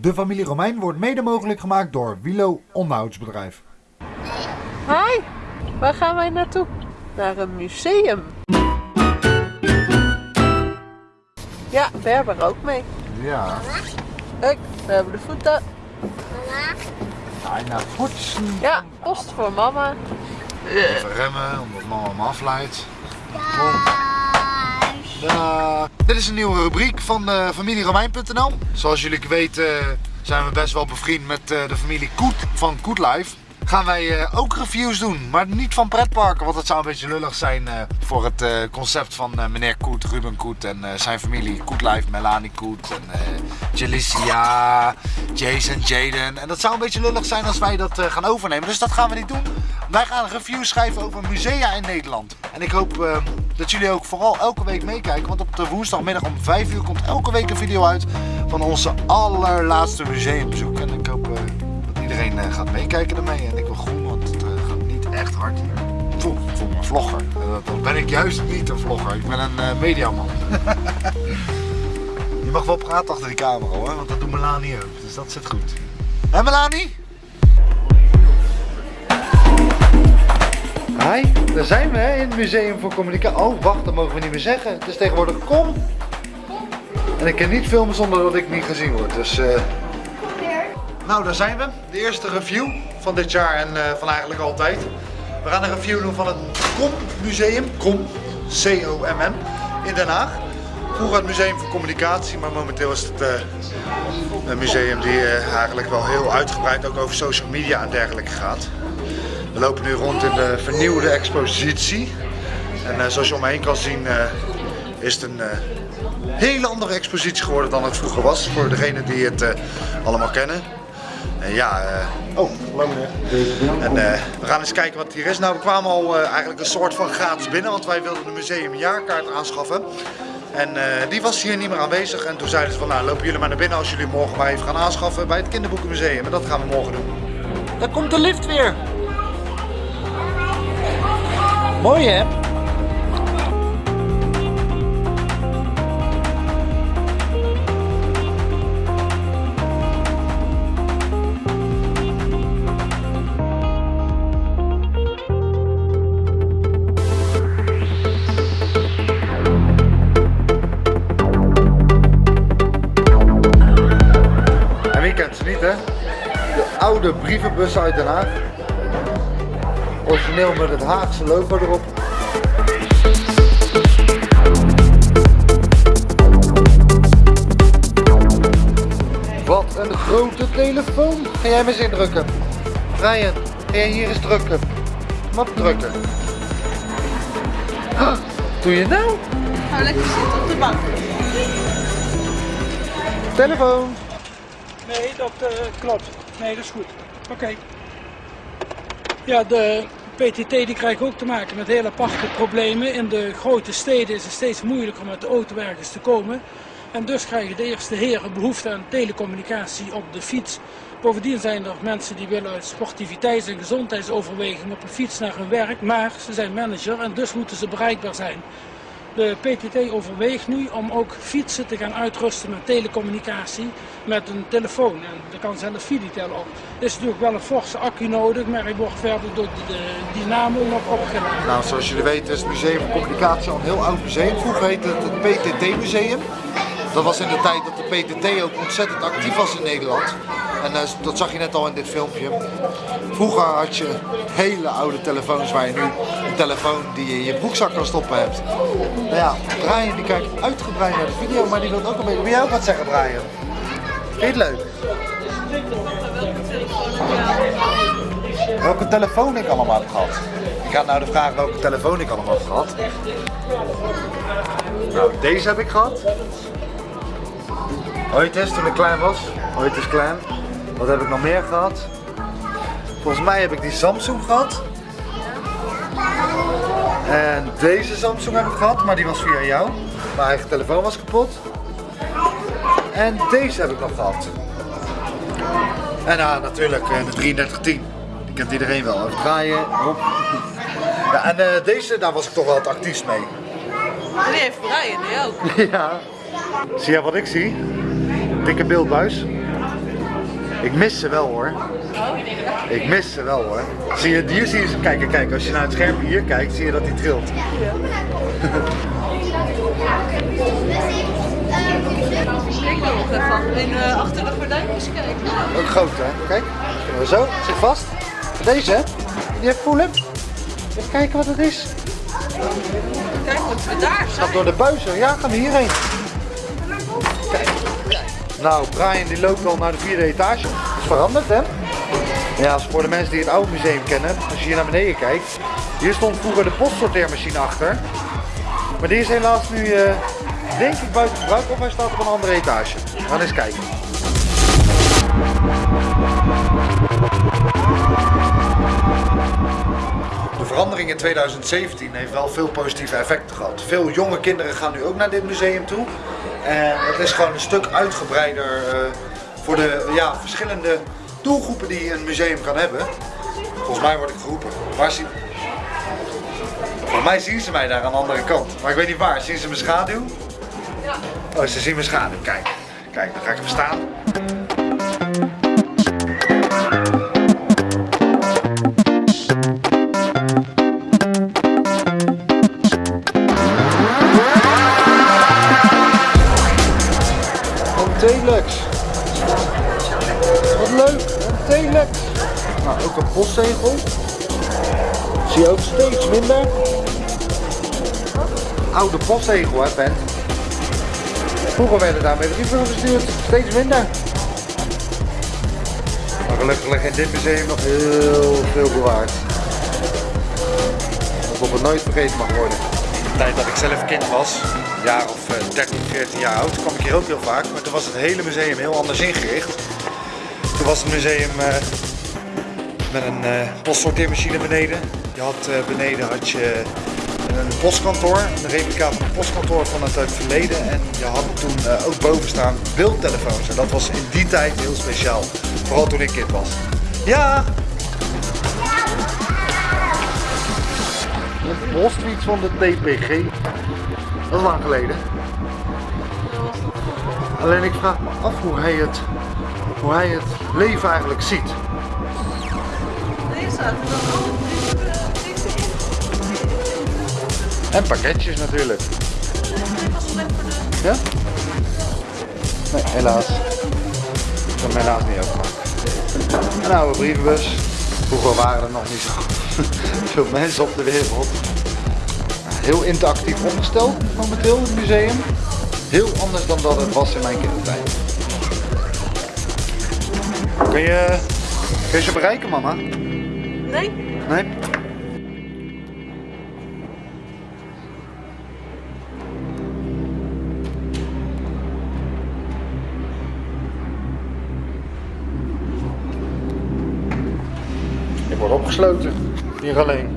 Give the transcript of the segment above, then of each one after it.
De familie Romein wordt mede mogelijk gemaakt door Wilo Onderhoudsbedrijf. Hi, waar gaan wij naartoe? Naar een museum. Ja, Berber ook mee. Ja, Kijk, we hebben de voeten. bijna poetsen. Ja, post voor mama. Even remmen, omdat mama hem afleidt. Dag. Dit is een nieuwe rubriek van uh, familieromein.nl. Zoals jullie weten eh, zijn we best wel bevriend met uh, de familie Koet van Koet Life. Gaan wij ook reviews doen, maar niet van pretparken, want dat zou een beetje lullig zijn voor het concept van meneer Koet, Ruben Koet en zijn familie Koet Life, Melanie Koet en Jalicia, Jason, Jaden. En dat zou een beetje lullig zijn als wij dat gaan overnemen, dus dat gaan we niet doen. Wij gaan reviews schrijven over musea in Nederland. En ik hoop dat jullie ook vooral elke week meekijken, want op de woensdagmiddag om 5 uur komt elke week een video uit van onze allerlaatste museumbezoek. En ik hoop iedereen uh, gaat meekijken ermee. En ik wil groen, want het uh, gaat niet echt hard hier. Voel, voel me een vlogger. Dan ben ik juist niet een vlogger. Ik ben een mediaman. Je mag wel praten achter die camera hoor, want dat doet Melanie ook. Dus dat zit goed. Hé Melanie? Hi, daar zijn we in het Museum voor Communicatie. Oh, wacht, dat mogen we niet meer zeggen. Het is tegenwoordig kom. En ik kan niet filmen zonder dat ik niet gezien word. Dus nou, daar zijn we. De eerste review van dit jaar en uh, van eigenlijk altijd. We gaan een review doen van het KOM Museum. KOM, C-O-M-M, in Den Haag. Vroeger het Museum voor Communicatie, maar momenteel is het uh, een museum die uh, eigenlijk wel heel uitgebreid ook over social media en dergelijke gaat. We lopen nu rond in de vernieuwde expositie. En zoals je om me heen kan zien is het een hele andere expositie geworden dan het vroeger was. Voor degenen die het allemaal kennen. En ja, oh, hallo. En we gaan eens kijken wat hier is. Nou, we kwamen al eigenlijk een soort van gratis binnen, want wij wilden de museumjaarkaart aanschaffen. En die was hier niet meer aanwezig. En toen zeiden ze van, nou, lopen jullie maar naar binnen als jullie morgen maar even gaan aanschaffen bij het Kinderboekenmuseum. En dat gaan we morgen doen. Daar komt de lift weer. Mooi hè? oude brievenbus uit Den Haag. Origineel met het Haagse logo erop. Wat een grote telefoon. Ga jij me eens indrukken? Brian, ga jij hier eens drukken? Wat drukken? Huh, doe je nou? Ga lekker zitten op de bank. Telefoon. Nee, dat uh, klopt. Nee, dat is goed. Oké. Ja, de PTT die krijgt ook te maken met hele aparte problemen. In de grote steden is het steeds moeilijker om met de auto ergens te komen. En dus krijgen de eerste heren behoefte aan telecommunicatie op de fiets. Bovendien zijn er mensen die willen uit sportiviteits- en gezondheidsoverwegingen op een fiets naar hun werk. Maar ze zijn manager en dus moeten ze bereikbaar zijn. De PTT overweegt nu om ook fietsen te gaan uitrusten met telecommunicatie met een telefoon. En daar kan zelfs Fiditel op. Er is natuurlijk wel een forse accu nodig, maar hij wordt verder door de, Dynamo nog opgeladen. Nou, zoals jullie weten is het Museum voor Communicatie al een heel oud museum. Vroeger heette het het PTT Museum. Dat was in de tijd dat de PTT ook ontzettend actief was in Nederland. En uh, dat zag je net al in dit filmpje. Vroeger had je hele oude telefoons waar je nu een telefoon die je in je broekzak kan stoppen hebt. Nou ja, Brian die kijkt uitgebreid naar de video, maar die wil ook een beetje... Wil jij ook wat zeggen Brian? Vind je het leuk? Welke telefoon ik allemaal heb gehad? Ik had nou de vraag welke telefoon ik allemaal heb gehad. Nou, deze heb ik gehad. Ooit eens toen ik klein was. Ooit is klein. Wat heb ik nog meer gehad? Volgens mij heb ik die Samsung gehad. En deze Samsung heb ik gehad, maar die was via jou. Mijn eigen telefoon was kapot. En deze heb ik nog gehad. En ja, natuurlijk eh, de 3310. Die kent iedereen wel. Even draaien, op. Ja, en uh, deze, daar was ik toch wel het actiefst mee. Die heeft Brian, die ook. ja. Zie je wat ik zie? Dikke beeldbuis. Ik mis ze wel hoor. Ik mis ze wel hoor. Zie je, hier zie je ze. Kijk, kijk, als je naar het scherm hier kijkt, zie je dat hij trilt. Nog even uh, achter de gordijntjes kijken. Ook groot hè? Kijk, zo, zit vast. Deze hè? Die heeft voelen. Even kijken wat het is. Kijk wat we daar Gaat zijn. door de buizen. Ja, gaan we hierheen. Kijk. Nou, Brian die loopt al naar de vierde etage. Dat is veranderd hè? Ja, voor de mensen die het oude museum kennen, als je hier naar beneden kijkt. Hier stond vroeger de postsorteermachine achter. Maar die is helaas nu, eh, denk ik, buiten gebruik of hij staat op een andere etage. We gaan eens kijken. Verandering in 2017 heeft wel veel positieve effecten gehad. Veel jonge kinderen gaan nu ook naar dit museum toe. En het is gewoon een stuk uitgebreider eh, voor de ja, verschillende doelgroepen die een museum kan hebben. Volgens mij word ik geroepen. Waar zien... Volgens mij zien ze mij daar aan de andere kant. Maar ik weet niet waar. Zien ze mijn schaduw? Oh, ze zien mijn schaduw. Kijk. Kijk, dan ga ik hem staan. Een postzegel. Zie je ook steeds minder. Oude postzegel, hè, Ben? Vroeger werden daarmee brieven verstuurd, steeds minder. Maar gelukkig ligt in dit museum nog heel veel bewaard. Waarop het nooit vergeten mag worden. De tijd dat ik zelf kind was, een jaar of eh, 13, 14 jaar oud, kwam ik hier ook heel vaak. Maar toen was het hele museum heel anders ingericht. Toen was het museum eh, met een eh, postsorteermachine beneden. Je had eh, beneden had je een postkantoor, een replica van een postkantoor van het het verleden. En je had toen eh, ook boven staan beeldtelefoons. En dat was in die tijd heel speciaal. Vooral toen ik kind was. Ja! Een postfiets van de TPG. Dat is lang geleden. Alleen ik vraag me af hoe hij het, hoe hij het leven eigenlijk ziet. En pakketjes natuurlijk. Ja? Nee, helaas. Ik kan hem helaas niet openmaken. Een oude brievenbus. Vroeger waren er nog niet zo veel mensen op de wereld. Heel interactief opgesteld momenteel het museum. Heel anders dan dat het was in mijn kindertijd. Kun je, kun je ze bereiken mama? Nee? Nee? Ik word opgesloten. Hier alleen.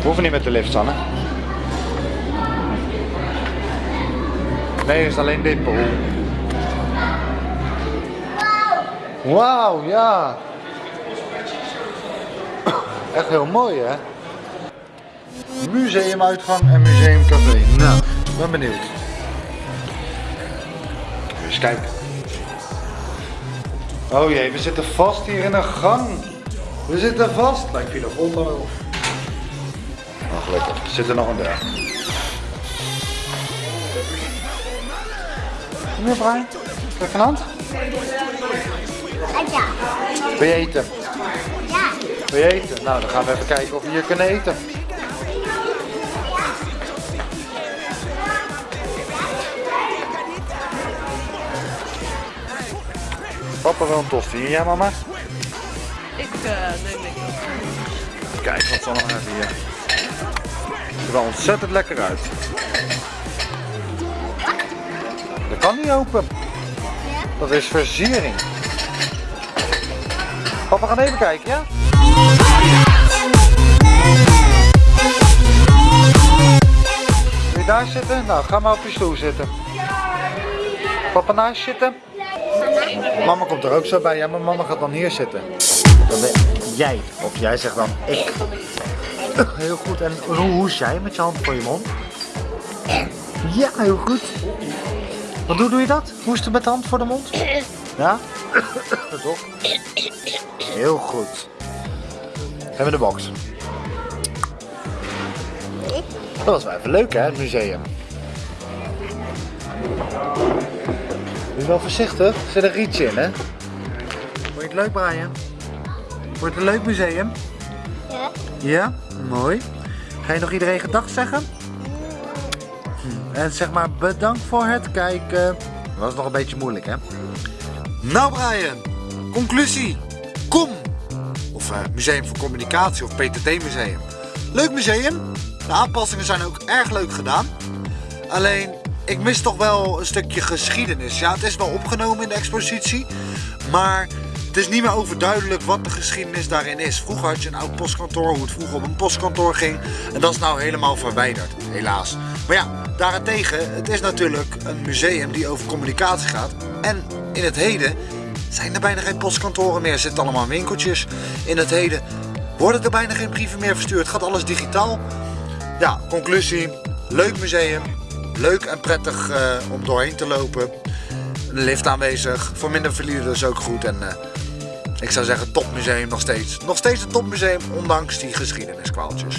We hoeven niet met de lift, Sanne. Nee, het is alleen dit behoel. Wauw, ja. Echt heel mooi, hè? Museumuitgang en museumcafé. Nou, ben benieuwd. Eens kijken. Oh jee, we zitten vast hier in een gang. We zitten vast. Lijkt grond al op. Nou, gelukkig. Er zit er nog een deur. Meneer Brian, kijk van hand. Ja. Wil je eten? Ja. Wil je eten? Nou, dan gaan we even kijken of we hier kunnen eten. Papa wil een tosti. Jij mama? Ik uh, neem ik Kijk wat ze allemaal hebben hier. Het ziet er ontzettend lekker uit. Dat kan niet open. Dat is versiering. Papa, gaan even kijken, ja? Wil je daar zitten? Nou, ga maar op je stoel zitten. Papa naast zitten? Mama komt er ook zo bij. Ja, maar mama gaat dan hier zitten. Dan ben jij. Of jij zegt dan ik. Heel goed. En hoe hoes jij met je hand voor je mond? Ja, heel goed. Wat hoe doe je dat? Hoesten met de hand voor de mond? Ja? Toch? Heel goed. Hebben we de box. Dat was wel even leuk hè, het museum. Doe wel voorzichtig, er zit een rietje in hè. Vond je het leuk Brian? Wordt het een leuk museum? Ja. Ja? Mooi. Ga je nog iedereen gedag zeggen? Hm, En zeg maar bedankt voor het kijken. Dat was nog een beetje moeilijk hè? Nou Brian, conclusie. Kom! Of eh, Museum voor Communicatie of PTT Museum. Leuk museum. De aanpassingen zijn ook erg leuk gedaan. Alleen, ik mis toch wel een stukje geschiedenis. Ja, het is wel opgenomen in de expositie. Maar het is niet meer overduidelijk wat de geschiedenis daarin is. Vroeger had je een oud postkantoor, hoe het vroeger op een postkantoor ging. En dat is nou helemaal verwijderd, helaas. Maar ja, daarentegen, het is natuurlijk een museum die over communicatie gaat. En in het heden zijn er bijna geen postkantoren meer. Er zitten allemaal winkeltjes. In het heden worden er bijna geen brieven meer verstuurd. Gaat alles digitaal. Ja, conclusie. Leuk museum. Leuk en prettig eh, om doorheen te lopen. Een lift aanwezig. Voor minder verliezers ook goed. En eh, ik zou zeggen topmuseum nog steeds. Nog steeds een topmuseum, ondanks die geschiedeniskwaaltjes.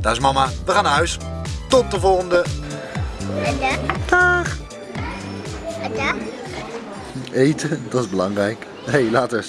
Daar is mama. We gaan naar huis. Tot de volgende. En dan? Dag. Eten, dat is belangrijk. Hey, later.